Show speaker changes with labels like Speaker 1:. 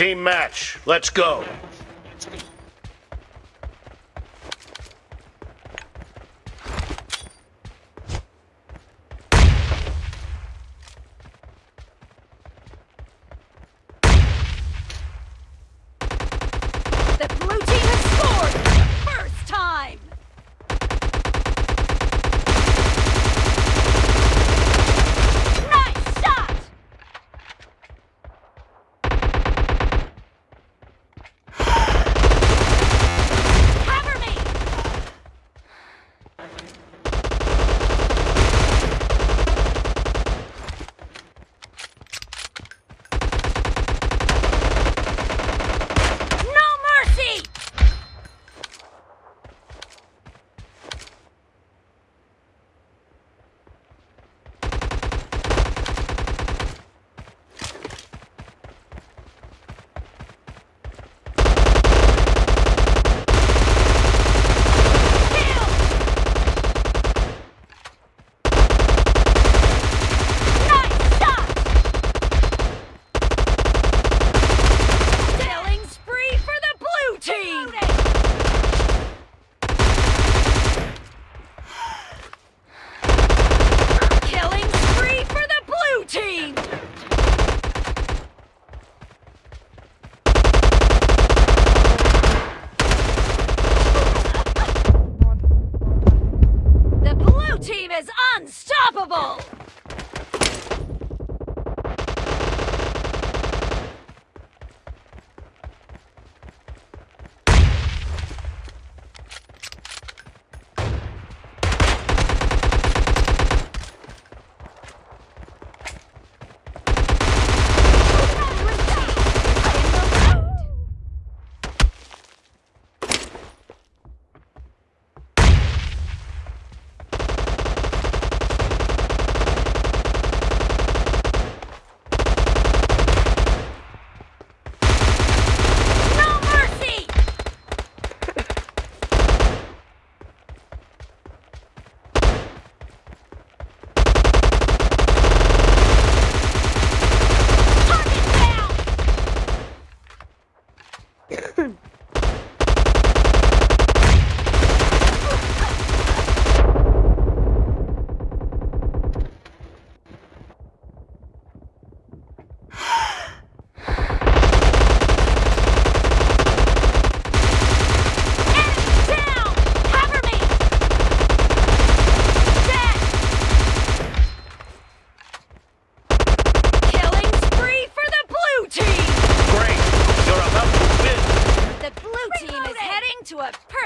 Speaker 1: Team match. Let's go.
Speaker 2: Team is unstoppable!
Speaker 1: You're